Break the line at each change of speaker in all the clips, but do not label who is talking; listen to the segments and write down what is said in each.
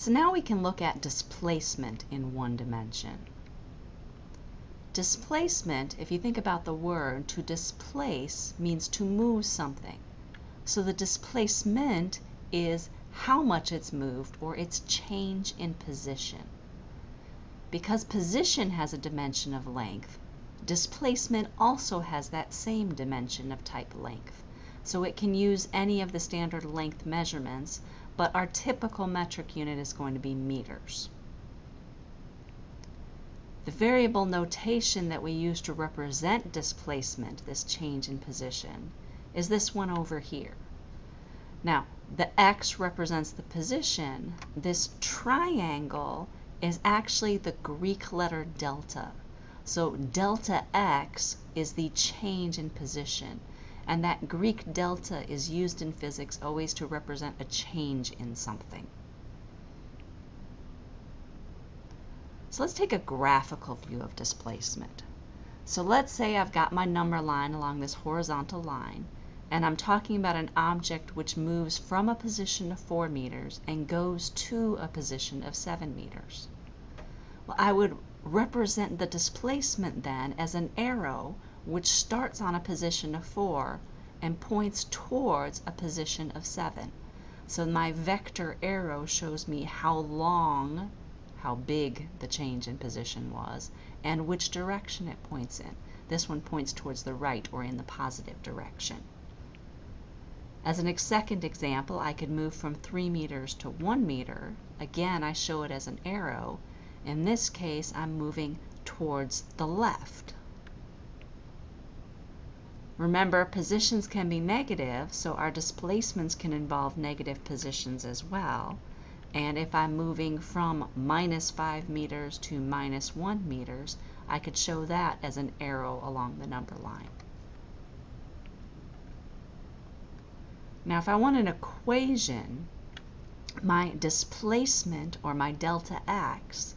So now we can look at displacement in one dimension. Displacement, if you think about the word, to displace means to move something. So the displacement is how much it's moved or its change in position. Because position has a dimension of length, displacement also has that same dimension of type length. So it can use any of the standard length measurements, but our typical metric unit is going to be meters. The variable notation that we use to represent displacement, this change in position, is this one over here. Now, the x represents the position. This triangle is actually the Greek letter delta. So delta x is the change in position. And that Greek delta is used in physics always to represent a change in something. So let's take a graphical view of displacement. So let's say I've got my number line along this horizontal line, and I'm talking about an object which moves from a position of 4 meters and goes to a position of 7 meters. Well, I would represent the displacement then as an arrow which starts on a position of 4 and points towards a position of 7. So my vector arrow shows me how long, how big the change in position was, and which direction it points in. This one points towards the right or in the positive direction. As a second example, I could move from 3 meters to 1 meter. Again, I show it as an arrow. In this case, I'm moving towards the left. Remember, positions can be negative, so our displacements can involve negative positions as well. And if I'm moving from minus 5 meters to minus 1 meters, I could show that as an arrow along the number line. Now, if I want an equation, my displacement, or my delta x,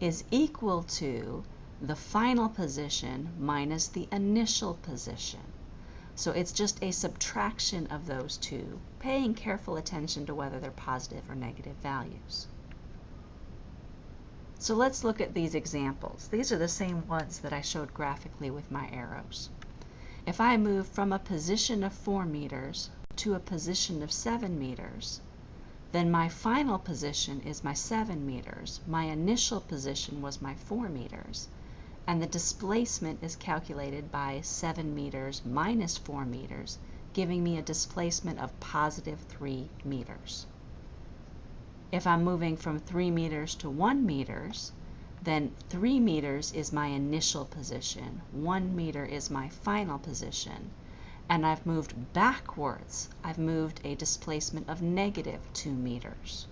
is equal to the final position minus the initial position. So it's just a subtraction of those two, paying careful attention to whether they're positive or negative values. So let's look at these examples. These are the same ones that I showed graphically with my arrows. If I move from a position of 4 meters to a position of 7 meters, then my final position is my 7 meters. My initial position was my 4 meters and the displacement is calculated by 7 meters minus 4 meters, giving me a displacement of positive 3 meters. If I'm moving from 3 meters to 1 meters, then 3 meters is my initial position, 1 meter is my final position, and I've moved backwards. I've moved a displacement of negative 2 meters.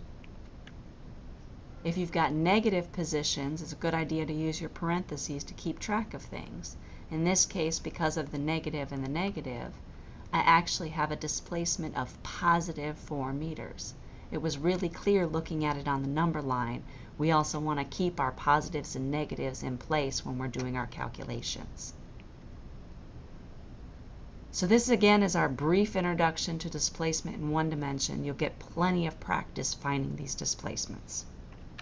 If you've got negative positions, it's a good idea to use your parentheses to keep track of things. In this case, because of the negative and the negative, I actually have a displacement of positive 4 meters. It was really clear looking at it on the number line. We also want to keep our positives and negatives in place when we're doing our calculations. So this again is our brief introduction to displacement in one dimension. You'll get plenty of practice finding these displacements.